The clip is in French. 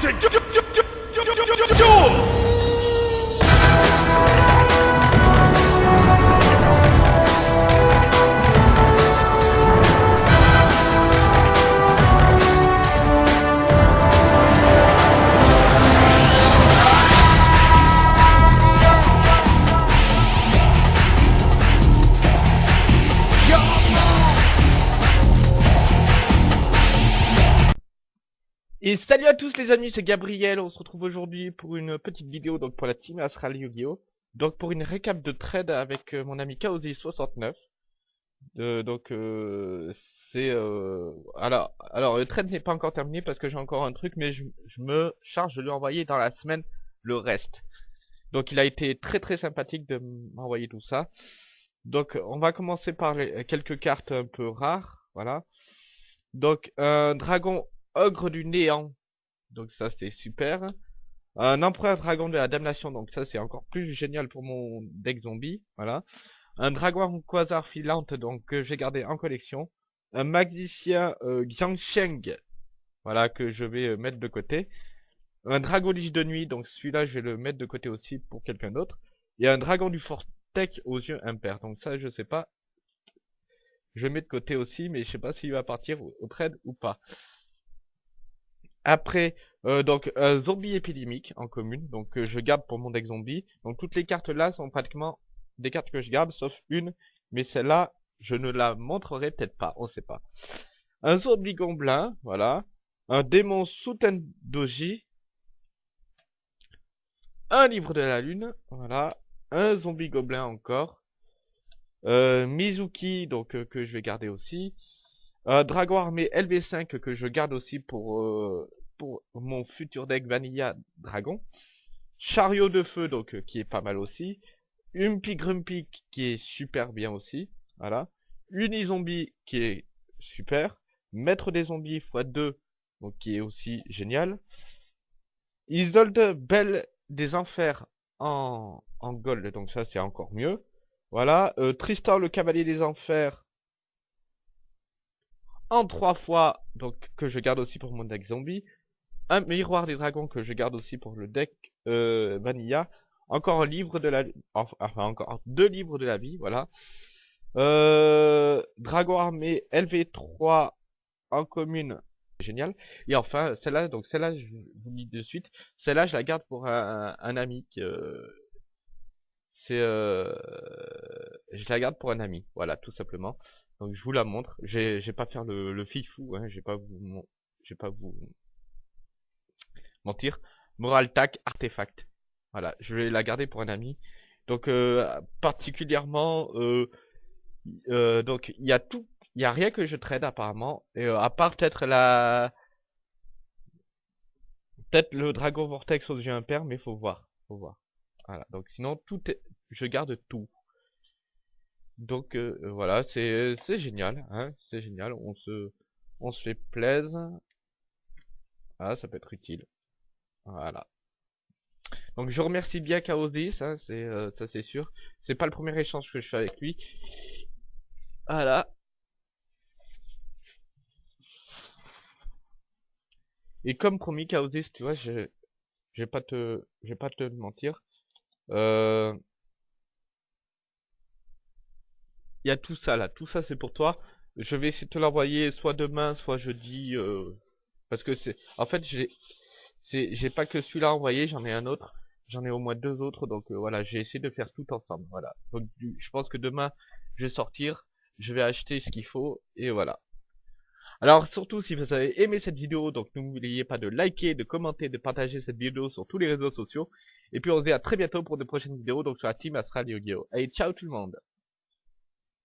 ちょちょちょ Et salut à tous les amis, c'est Gabriel, on se retrouve aujourd'hui pour une petite vidéo donc pour la team Astral Yu-Gi-Oh! Donc pour une récap de trade avec euh, mon ami Kaozi69. Euh, donc euh, c'est... alors, alors le trade n'est pas encore terminé parce que j'ai encore un truc mais je, me charge de lui envoyer dans la semaine le reste. Donc il a été très très sympathique de m'envoyer tout ça. Donc on va commencer par quelques cartes un peu rares, voilà. Donc un dragon ogre du néant. Donc ça c'est super. Un empereur dragon de la damnation, donc ça c'est encore plus génial pour mon deck zombie, voilà. Un dragon quasar filante, donc que j'ai gardé en collection. Un magicien euh, Xiangsheng, voilà, que je vais euh, mettre de côté. Un dragon liche de nuit, donc celui-là je vais le mettre de côté aussi pour quelqu'un d'autre. Et un dragon du Fortec aux yeux impairs, donc ça je sais pas. Je mets de côté aussi, mais je sais pas s'il va partir au, au trade ou pas. Après, euh, donc un zombie épidémique en commune, donc euh, je garde pour mon deck zombie. Donc toutes les cartes là sont pratiquement des cartes que je garde, sauf une, mais celle-là, je ne la montrerai peut-être pas, on sait pas. Un zombie gobelin, voilà. Un démon Sutendoji. Un livre de la lune, voilà. Un zombie gobelin encore. Euh, Mizuki, donc euh, que je vais garder aussi. Un dragon armé LV5 que je garde aussi pour, euh, pour mon futur deck Vanilla Dragon. Chariot de feu, donc euh, qui est pas mal aussi. Umpy Grumpy qui est super bien aussi. Voilà. Unizombie qui est super. Maître des zombies x2, donc qui est aussi génial. Isolde Belle des Enfers en, en gold, donc ça c'est encore mieux. Voilà. Euh, Tristan le Cavalier des Enfers en trois fois, donc que je garde aussi pour mon deck zombie. Un miroir des dragons que je garde aussi pour le deck euh, Vanilla. Encore un de la enfin, encore deux livres de la vie, voilà. Euh, Dragon armé LV3 en commune, génial. Et enfin, celle-là, donc celle-là, je vous dis de suite, celle-là, je la garde pour un, ami euh, c'est, je la garde pour un ami, voilà, tout simplement. Donc je vous la montre. J'ai, pas faire le, le fifou, hein, j'ai pas vous, mentir. Moral tac artefact. Voilà, je vais la garder pour un ami. Donc euh, particulièrement, euh, euh, donc il y a tout, il y a rien que je trade apparemment, et à part peut-être la, peut-être le dragon vortex aux yeux impairs, mais faut voir, faut voir. Voilà, donc sinon tout est, je garde tout. Donc euh, euh, voilà, c'est génial, hein, c'est génial, on se on se fait plaisir. Ah, ça peut être utile. Voilà. Donc je remercie bien Chaos10, hein, c'est euh, ça c'est sûr. C'est pas le premier échange que je fais avec lui. Voilà. Et comme promis Chaos10, tu vois, je je vais pas te je vais pas te mentir. Euh, Il y a tout ça là, tout ça c'est pour toi. Je vais essayer de te l'envoyer soit demain, soit jeudi. euh, parce que c'est... En fait, j'ai j'ai pas que celui-là envoyé, j'en ai un autre. J'en ai au moins deux autres, donc euh, voilà, j'ai essayé de faire tout ensemble. Voilà. Donc je pense que demain, je vais sortir, je vais acheter ce qu'il faut, et voilà. Alors surtout, si vous avez aimé cette vidéo, donc n'oubliez pas de liker, de commenter, de partager cette vidéo sur tous les réseaux sociaux. Et puis on se dit à très bientôt pour de prochaines vidéos, donc sur la team Astral Yu-Gi-Oh! Allez, ciao tout le monde